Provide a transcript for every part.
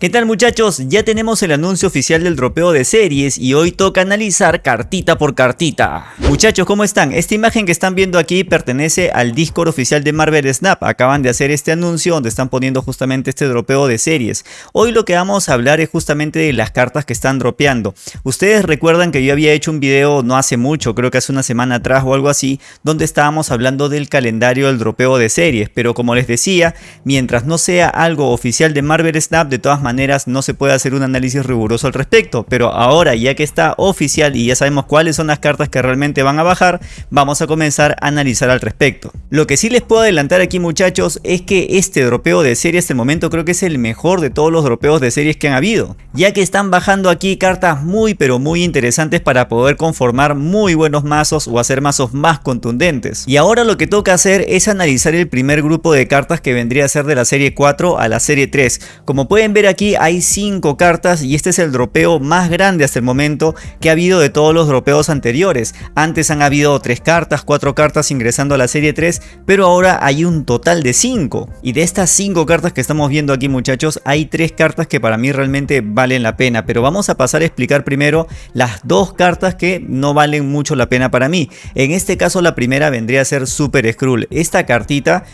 ¿Qué tal muchachos? Ya tenemos el anuncio oficial del dropeo de series y hoy toca analizar cartita por cartita. Muchachos, ¿cómo están? Esta imagen que están viendo aquí pertenece al Discord oficial de Marvel Snap. Acaban de hacer este anuncio donde están poniendo justamente este dropeo de series. Hoy lo que vamos a hablar es justamente de las cartas que están dropeando. Ustedes recuerdan que yo había hecho un video no hace mucho, creo que hace una semana atrás o algo así, donde estábamos hablando del calendario del dropeo de series. Pero como les decía, mientras no sea algo oficial de Marvel Snap, de todas maneras maneras no se puede hacer un análisis riguroso al respecto, pero ahora ya que está oficial y ya sabemos cuáles son las cartas que realmente van a bajar, vamos a comenzar a analizar al respecto. Lo que sí les puedo adelantar aquí muchachos es que este dropeo de series hasta el momento creo que es el mejor de todos los dropeos de series que han habido, ya que están bajando aquí cartas muy pero muy interesantes para poder conformar muy buenos mazos o hacer mazos más contundentes. Y ahora lo que toca hacer es analizar el primer grupo de cartas que vendría a ser de la serie 4 a la serie 3. Como pueden ver aquí aquí hay 5 cartas y este es el dropeo más grande hasta el momento que ha habido de todos los dropeos anteriores. Antes han habido 3 cartas, 4 cartas ingresando a la serie 3, pero ahora hay un total de 5. Y de estas 5 cartas que estamos viendo aquí muchachos, hay 3 cartas que para mí realmente valen la pena. Pero vamos a pasar a explicar primero las dos cartas que no valen mucho la pena para mí. En este caso la primera vendría a ser Super Skrull. Esta cartita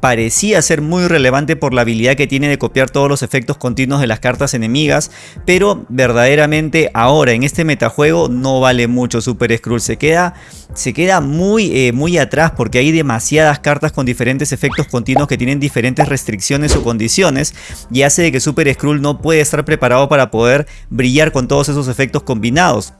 parecía ser muy relevante por la habilidad que tiene de copiar todos los efectos continuos de las cartas enemigas, pero verdaderamente ahora en este metajuego no vale mucho Super Skrull, se queda, se queda muy, eh, muy atrás porque hay demasiadas cartas con diferentes efectos continuos que tienen diferentes restricciones o condiciones y hace de que Super Skrull no puede estar preparado para poder brillar con todos esos efectos combinados.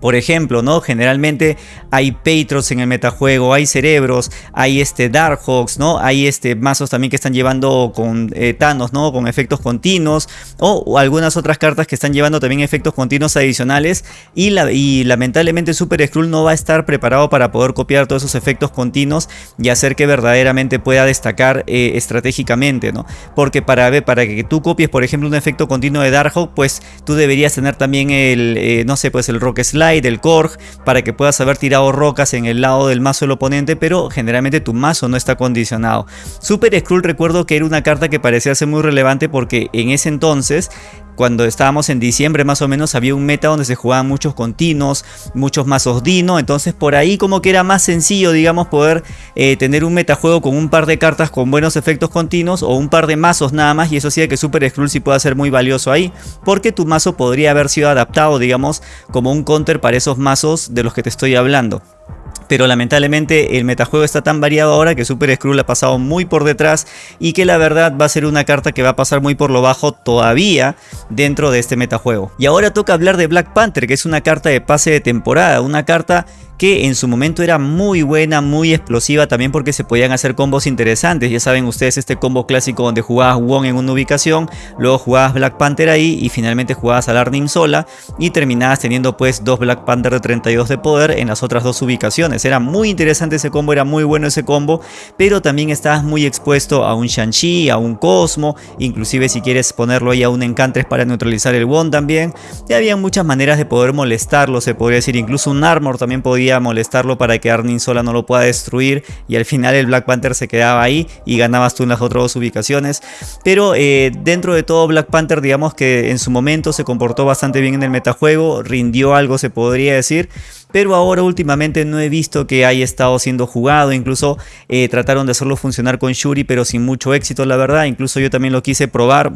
Por ejemplo, ¿no? Generalmente hay Patriots en el metajuego, hay cerebros, hay este Darkhawks, ¿no? Hay este mazos también que están llevando con eh, Thanos, ¿no? Con efectos continuos. O, algunas otras cartas que están llevando también efectos continuos adicionales. Y, la, y lamentablemente Super Skrull no va a estar preparado para poder copiar todos esos efectos continuos y hacer que verdaderamente pueda destacar eh, estratégicamente, ¿no? Porque para, para que tú copies, por ejemplo, un efecto continuo de Darkhawk, pues tú deberías tener también el, eh, no sé, pues el Rock Slide del Korg para que puedas haber tirado rocas en el lado del mazo del oponente, pero generalmente tu mazo no está condicionado. Super Skrull recuerdo que era una carta que parecía ser muy relevante porque en ese entonces cuando estábamos en diciembre más o menos había un meta donde se jugaban muchos continuos, muchos mazos Dino, entonces por ahí como que era más sencillo digamos poder eh, tener un metajuego con un par de cartas con buenos efectos continuos o un par de mazos nada más y eso hacía que Super Skrull sí pueda ser muy valioso ahí porque tu mazo podría haber sido adaptado digamos como un counter para esos mazos de los que te estoy hablando pero lamentablemente el metajuego está tan variado ahora que Super Skrull ha pasado muy por detrás y que la verdad va a ser una carta que va a pasar muy por lo bajo todavía dentro de este metajuego. Y ahora toca hablar de Black Panther, que es una carta de pase de temporada, una carta que en su momento era muy buena, muy explosiva también porque se podían hacer combos interesantes. Ya saben ustedes este combo clásico donde jugabas Wong en una ubicación, luego jugabas Black Panther ahí y finalmente jugabas a Arnim sola y terminabas teniendo pues dos Black Panther de 32 de poder en las otras dos ubicaciones. Era muy interesante ese combo, era muy bueno ese combo, pero también estabas muy expuesto a un Shang-Chi, a un Cosmo, inclusive si quieres ponerlo ahí a un Encantres para neutralizar el Wong también. Y había muchas maneras de poder molestarlo, se podría decir, incluso un Armor también podía molestarlo para que Arnim sola no lo pueda destruir y al final el Black Panther se quedaba ahí y ganabas tú en las otras dos ubicaciones. Pero eh, dentro de todo Black Panther digamos que en su momento se comportó bastante bien en el metajuego, rindió algo se podría decir pero ahora últimamente no he visto que haya estado siendo jugado, incluso eh, trataron de hacerlo funcionar con Shuri pero sin mucho éxito la verdad, incluso yo también lo quise probar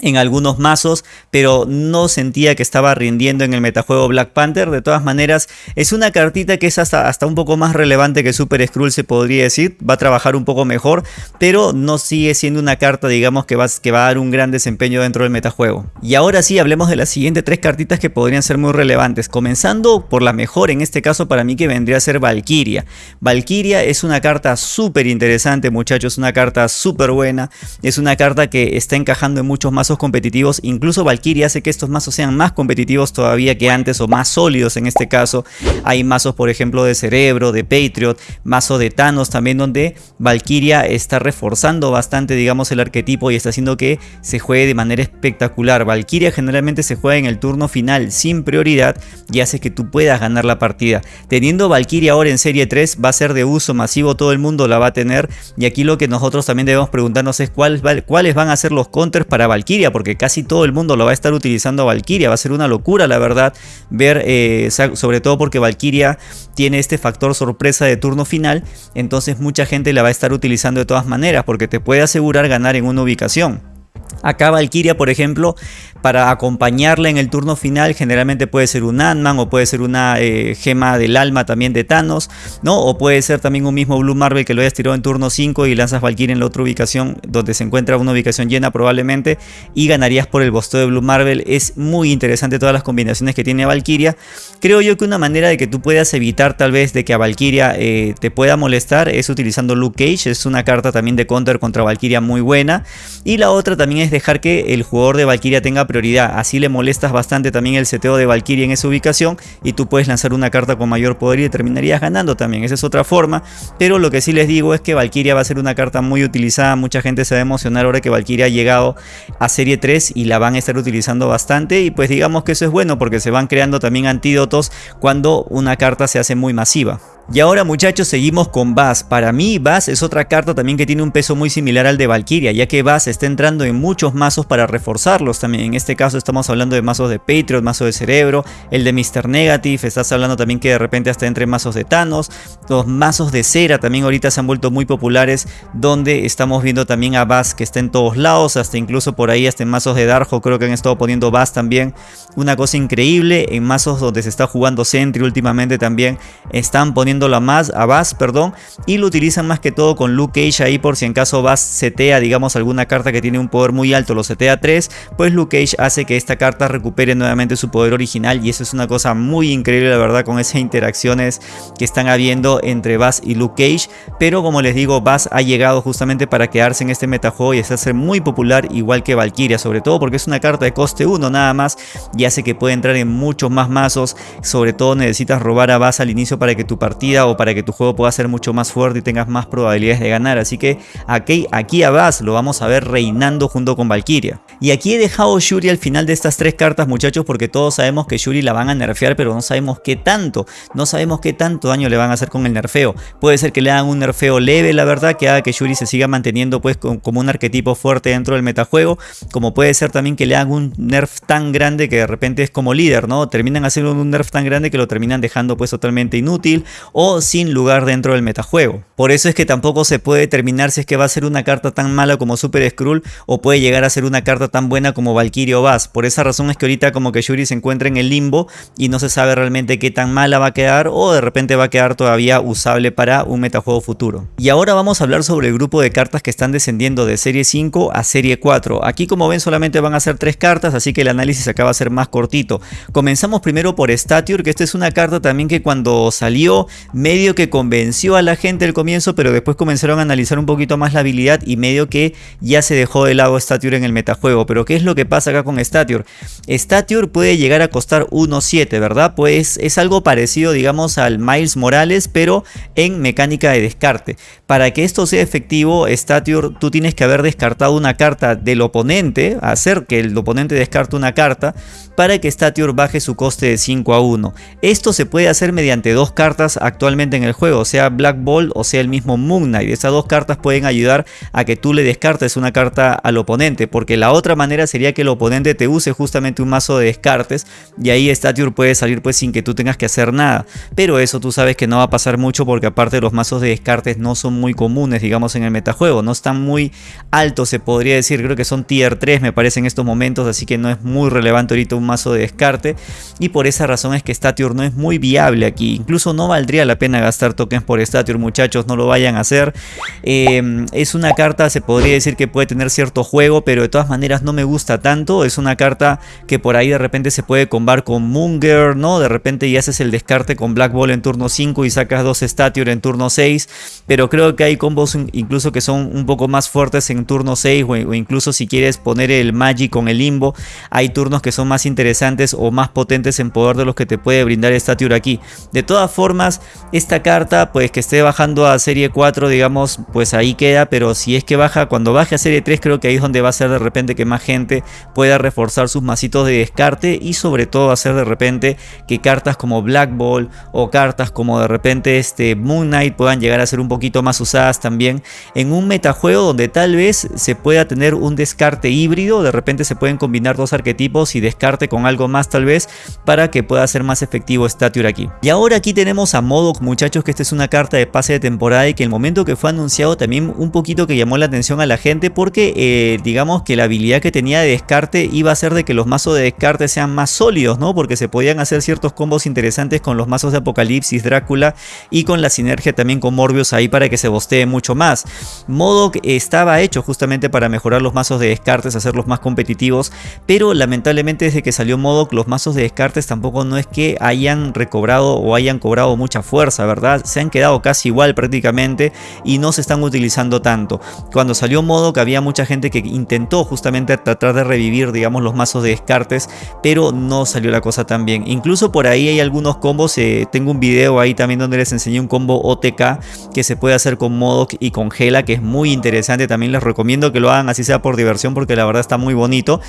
en algunos mazos, pero no sentía que estaba rindiendo en el metajuego Black Panther. De todas maneras, es una cartita que es hasta, hasta un poco más relevante que Super Skrull, se podría decir. Va a trabajar un poco mejor, pero no sigue siendo una carta, digamos, que va, que va a dar un gran desempeño dentro del metajuego. Y ahora sí, hablemos de las siguientes tres cartitas que podrían ser muy relevantes. Comenzando por la mejor, en este caso para mí que vendría a ser Valkyria. Valkyria es una carta súper interesante, muchachos, una carta súper buena. Es una carta que está encajando en muchos competitivos, incluso Valkyria hace que estos mazos sean más competitivos todavía que antes o más sólidos en este caso. Hay mazos por ejemplo de Cerebro, de Patriot, mazo de Thanos también donde Valkyria está reforzando bastante digamos el arquetipo y está haciendo que se juegue de manera espectacular. Valkyria generalmente se juega en el turno final sin prioridad y hace que tú puedas ganar la partida. Teniendo Valkyria ahora en serie 3 va a ser de uso masivo, todo el mundo la va a tener y aquí lo que nosotros también debemos preguntarnos es cuáles van a ser los counters para Valkyria Porque casi todo el mundo lo va a estar utilizando a Valkyria. Va a ser una locura, la verdad, ver, eh, sobre todo porque Valkyria tiene este factor sorpresa de turno final, entonces mucha gente la va a estar utilizando de todas maneras, porque te puede asegurar ganar en una ubicación. Acá Valkyria, por ejemplo, para acompañarla en el turno final, generalmente puede ser un Ant-Man o puede ser una eh, gema del alma también de Thanos, ¿no? O puede ser también un mismo Blue Marvel que lo hayas tirado en turno 5 y lanzas Valkyria en la otra ubicación donde se encuentra una ubicación llena probablemente y ganarías por el bosteo de Blue Marvel. Es muy interesante todas las combinaciones que tiene Valkyria. Creo yo que una manera de que tú puedas evitar tal vez de que a Valkyria eh, te pueda molestar es utilizando Luke Cage, es una carta también de counter contra Valkyria muy buena. Y la otra también es dejar que el jugador de Valkyria tenga prioridad. Así le molestas bastante también el seteo de Valkyria en esa ubicación y tú puedes lanzar una carta con mayor poder y terminarías ganando también. Esa es otra forma. Pero lo que sí les digo es que Valkyria va a ser una carta muy utilizada. Mucha gente se va a emocionar ahora que Valkyria ha llegado a serie 3 y la van a estar utilizando bastante. Y pues digamos que eso es bueno porque se van creando también antídotos cuando una carta se hace muy masiva. Y ahora muchachos seguimos con Bass. Para mí Bass es otra carta también que tiene un peso muy similar al de Valkyria, ya que Bass está entrando en muchos mazos para reforzarlos también. En este caso estamos hablando de mazos de Patriot, mazo de Cerebro, el de Mr. Negative, estás hablando también que de repente hasta entre mazos de Thanos. Los mazos de cera también ahorita se han vuelto muy populares, donde estamos viendo también a Bass que está en todos lados, hasta incluso por ahí hasta en mazos de Darjo creo que han estado poniendo Bass también. Una cosa increíble, en mazos donde se está jugando Sentry últimamente también están poniendo la más a Bass, perdón, y lo utilizan más que todo con Luke Cage ahí por si en caso Bass setea, digamos, alguna carta que tiene un poder muy alto, lo setea 3, pues Luke Cage hace que esta carta recupere nuevamente su poder original y eso es una cosa muy increíble, la verdad, con esas interacciones que están habiendo entre Bass y Luke Cage, pero como les digo, Bass ha llegado justamente para quedarse en este metajuego y hacerse muy popular igual que Valkyria, sobre todo porque es una carta de coste 1 nada más y hace que pueda entrar en muchos más mazos, sobre todo necesitas robar a Bass al inicio para que tu partida o para que tu juego pueda ser mucho más fuerte y tengas más probabilidades de ganar. Así que aquí, aquí a Bass lo vamos a ver reinando junto con Valkyria. Y aquí he dejado Shuri al final de estas tres cartas muchachos porque todos sabemos que Shuri la van a nerfear pero no sabemos qué tanto. No sabemos qué tanto daño le van a hacer con el nerfeo. Puede ser que le hagan un nerfeo leve la verdad que haga que Shuri se siga manteniendo pues como un arquetipo fuerte dentro del metajuego. Como puede ser también que le hagan un nerf tan grande que de repente es como líder, ¿no? Terminan haciendo un nerf tan grande que lo terminan dejando pues totalmente inútil o sin lugar dentro del metajuego. Por eso es que tampoco se puede determinar si es que va a ser una carta tan mala como Super Skrull o puede llegar a ser una carta tan buena como Valkyrie o Bass. Por esa razón es que ahorita como que Shuri se encuentra en el limbo y no se sabe realmente qué tan mala va a quedar o de repente va a quedar todavía usable para un metajuego futuro. Y ahora vamos a hablar sobre el grupo de cartas que están descendiendo de serie 5 a serie 4. Aquí como ven solamente van a ser tres cartas así que el análisis acá va a ser más cortito. Comenzamos primero por Stature que esta es una carta también que cuando salió medio que convenció a la gente al comienzo, pero después comenzaron a analizar un poquito más la habilidad y medio que ya se dejó de lado Stature en el metajuego. Pero ¿qué es lo que pasa acá con Stature? Stature puede llegar a costar 1.7, ¿verdad? Pues es algo parecido, digamos, al Miles Morales, pero en mecánica de descarte. Para que esto sea efectivo, Stature, tú tienes que haber descartado una carta del oponente, hacer que el oponente descarte una carta, para que Stature baje su coste de 5 a 1. Esto se puede hacer mediante dos cartas actualmente en el juego, sea Black Ball o sea el mismo Moon Knight. Estas dos cartas pueden ayudar a que tú le descartes una carta al oponente, porque la otra manera sería que el oponente te use justamente un mazo de descartes y ahí Stature puede salir pues sin que tú tengas que hacer nada. Pero eso tú sabes que no va a pasar mucho porque aparte los mazos de descartes no son muy comunes digamos en el metajuego, no están muy altos se podría decir, creo que son tier 3 me parece en estos momentos, así que no es muy relevante ahorita un mazo de descarte y por esa razón es que Stature no es muy viable aquí, incluso no valdría la pena gastar tokens por Stature, muchachos, no lo vayan a hacer. Em, es una carta, se podría decir que puede tener cierto juego, pero de todas maneras no me gusta tanto. Es una carta que por ahí de repente se puede combar con Munger, ¿no? De repente ya haces el descarte con Black Ball en turno 5 y sacas dos Stature en turno 6. Pero creo que hay combos incluso que son un poco más fuertes en turno 6 o, o incluso si quieres poner el Magic con el Limbo, hay turnos que son más interesantes o más potentes en poder de los que te puede brindar Stature aquí. De todas formas, esta carta pues que esté bajando a serie 4 digamos pues ahí queda pero si es que baja cuando baje a serie 3 creo que ahí es donde va a ser de repente que más gente pueda reforzar sus masitos de descarte y sobre todo hacer de repente que cartas como Black Ball o cartas como de repente este Moon Knight puedan llegar a ser un poquito más usadas también en un metajuego donde tal vez se pueda tener un descarte híbrido de repente se pueden combinar dos arquetipos y descarte con algo más tal vez para que pueda ser más efectivo Stature aquí. Y ahora aquí tenemos a Modok muchachos que esta es una carta de pase de temporada y que el momento que fue anunciado también un poquito que llamó la atención a la gente porque eh, digamos que la habilidad que tenía de descarte iba a ser de que los mazos de descarte sean más sólidos, ¿no? Porque se podían hacer ciertos combos interesantes con los mazos de Apocalipsis, Drácula y con la sinergia también con Morbius ahí para que se bostee mucho más. Modok estaba hecho justamente para mejorar los mazos de descartes, hacerlos más competitivos, pero lamentablemente desde que salió Modok los mazos de descartes tampoco no es que hayan recobrado o hayan cobrado mucha fuerza, ¿verdad? Se han quedado casi igual prácticamente y no se están utilizando tanto. Cuando salió Modok había mucha gente que intentó justamente tratar de revivir digamos los mazos de descartes, pero no salió la cosa tan bien. Incluso por ahí hay algunos combos, eh, tengo un video ahí también donde les enseñé un combo OTK que se puede hacer con Modok y con Gela, que es muy interesante, también les recomiendo que lo hagan así sea por diversión porque la verdad está muy bonito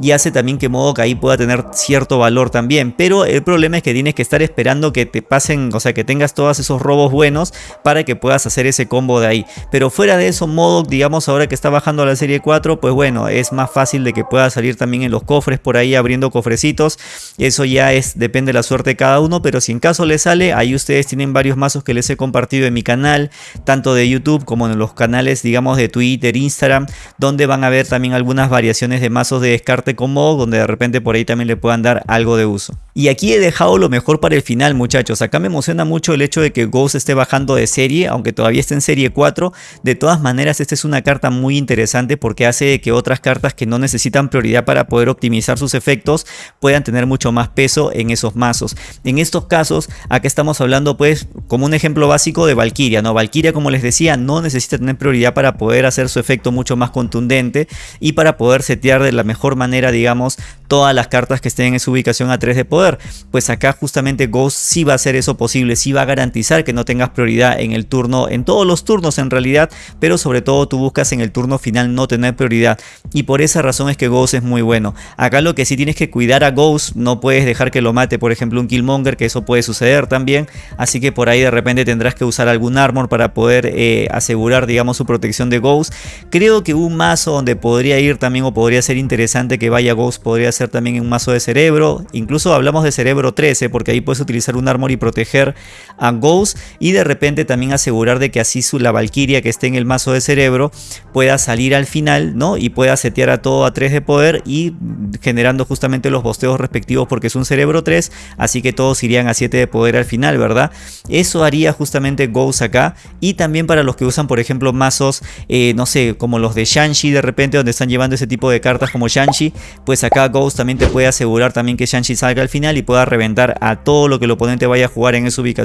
y hace también que Modok ahí pueda tener cierto valor también, pero el problema es que tienes que estar esperando que te pasen, o sea que tengas todos esos robos buenos para que puedas hacer ese combo de ahí, pero fuera de eso Modok digamos ahora que está bajando a la serie 4 pues bueno es más fácil de que pueda salir también en los cofres por ahí abriendo cofrecitos, eso ya es depende de la suerte de cada uno, pero si en caso le sale, ahí ustedes tienen varios mazos que les he compartido en mi canal, tanto de YouTube como en los canales digamos de Twitter, Instagram, donde van a ver también algunas variaciones de mazos de descarte como donde de repente por ahí también le puedan dar algo de uso. Y aquí he dejado lo mejor para el final muchachos, acá me emociona mucho el hecho de que Ghost esté bajando de serie, aunque todavía esté en serie 4, de todas maneras esta es una carta muy interesante porque hace que otras cartas que no necesitan prioridad para poder optimizar sus efectos puedan tener mucho más peso en esos mazos. En estos casos, acá estamos hablando pues como un ejemplo básico de Valkyria, ¿no? Valkyria como les decía no necesita tener prioridad para poder hacer su efecto mucho más contundente y para poder setear de la mejor manera digamos todas las cartas que estén en su ubicación a 3 de poder. Pues acá justamente Ghost sí va a hacer eso posible, sí va a garantizar que no tengas prioridad en el turno, en todos los turnos en realidad, pero sobre todo tú buscas en el turno final no tener prioridad y por esa razón es que Ghost es muy bueno. Acá lo que sí tienes que cuidar a Ghost, no puedes dejar que lo mate por ejemplo un Killmonger, que eso puede suceder también, así que por ahí de repente tendrás que usar algún armor para poder eh, asegurar digamos su protección de Ghost. Creo que un mazo donde podría ir también o podría ser interesante que vaya Ghost podría ser también un mazo de cerebro, incluso hablamos de cerebro 13 porque ahí puedes utilizar un armor y proteger a Ghost y de repente también asegurar de que así su, la Valkyria que esté en el mazo de cerebro pueda salir al final ¿no? y pueda setear a todo a 3 de poder y generando justamente los bosteos respectivos porque es un cerebro 3 así que todos irían a 7 de poder al final verdad eso haría justamente Ghost acá y también para los que usan por ejemplo mazos eh, no sé como los de Shanshi de repente donde están llevando ese tipo de cartas como Shanshi pues acá Ghost también te puede asegurar también que Shang-Chi salga al final y pueda reventar a todo lo que el oponente vaya a jugar en esa ubicación.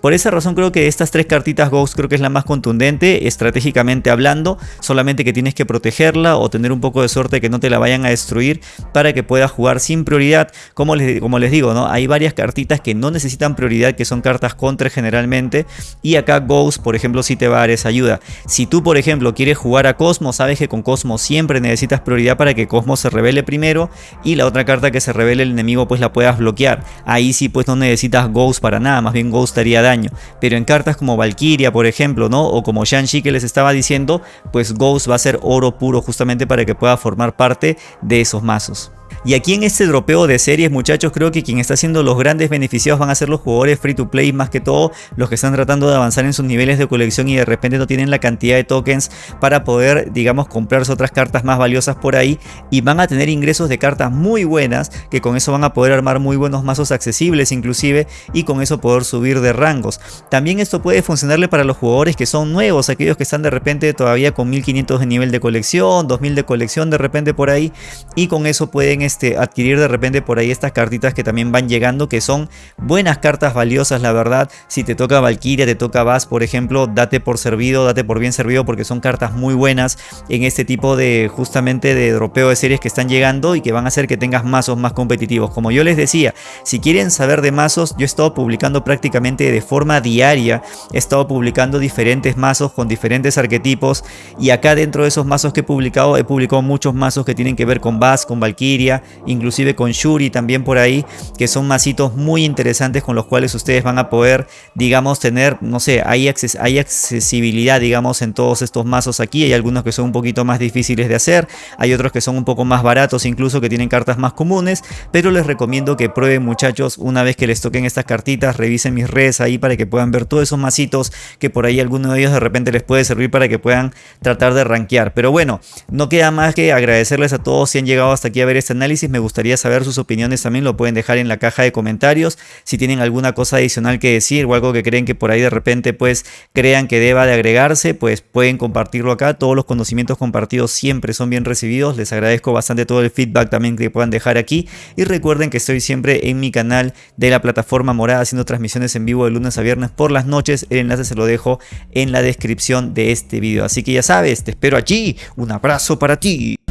Por esa razón creo que estas tres cartitas Ghost creo que es la más contundente estratégicamente hablando, solamente que tienes que protegerla o tener un poco de suerte que no te la vayan a destruir para que puedas jugar sin prioridad. Como les, como les digo, ¿no? hay varias cartitas que no necesitan prioridad, que son cartas contra generalmente y acá Ghost, por ejemplo, si te va a dar esa ayuda. Si tú, por ejemplo, quieres jugar a Cosmo, sabes que con Cosmo siempre necesitas prioridad para que Cosmo se revele primero y la otra carta que se revele el enemigo pues la puedas bloquear. Ahí sí pues no necesitas Ghost para nada, más bien Ghost haría daño. Pero en cartas como Valkyria por ejemplo, ¿no? O como Shang-Chi que les estaba diciendo, pues Ghost va a ser oro puro justamente para que pueda formar parte de esos mazos. Y aquí en este dropeo de series muchachos creo que quien está haciendo los grandes beneficiados van a ser los jugadores free to play más que todo los que están tratando de avanzar en sus niveles de colección y de repente no tienen la cantidad de tokens para poder digamos comprarse otras cartas más valiosas por ahí y van a tener ingresos de cartas muy buenas que con eso van a poder armar muy buenos mazos accesibles inclusive y con eso poder subir de rangos. También esto puede funcionarle para los jugadores que son nuevos, aquellos que están de repente todavía con 1500 de nivel de colección, 2000 de colección de repente por ahí y con eso pueden este, adquirir de repente por ahí estas cartitas que también van llegando, que son buenas cartas valiosas, la verdad. Si te toca Valkyria, te toca Bass, por ejemplo, date por servido, date por bien servido, porque son cartas muy buenas en este tipo de, justamente, de dropeo de series que están llegando y que van a hacer que tengas mazos más competitivos. Como yo les decía, si quieren saber de mazos, yo he estado publicando prácticamente de forma diaria, he estado publicando diferentes mazos con diferentes arquetipos y acá dentro de esos mazos que he publicado, he publicado muchos mazos que tienen que ver con Bass, con Valkyria, inclusive con Shuri también por ahí, que son mazitos muy interesantes con los cuales ustedes van a poder, digamos, tener, no sé, hay, hay accesibilidad, digamos, en todos estos mazos aquí, hay algunos que son un poquito más difíciles de hacer, hay otros que son un poco más baratos incluso, que tienen cartas más comunes, pero les recomiendo que prueben muchachos una vez que les toquen estas cartitas, revisen mis redes ahí para que puedan ver todos esos mazitos que por ahí alguno de ellos de repente les puede servir para que puedan tratar de rankear. Pero bueno, no queda más que agradecerles a todos si han llegado hasta aquí a ver este análisis. Me gustaría saber sus opiniones también, lo pueden dejar en la caja de comentarios. Si tienen alguna cosa adicional que decir o algo que creen que por ahí de repente pues crean que deba de agregarse, pues pueden compartirlo acá. Todos los conocimientos compartidos siempre son bien recibidos. Les agradezco bastante todo el feedback también que puedan dejar aquí. Y recuerden que estoy siempre en mi canal de la plataforma forma morada haciendo transmisiones en vivo de lunes a viernes por las noches. El enlace se lo dejo en la descripción de este video. Así que ya sabes, te espero allí. Un abrazo para ti.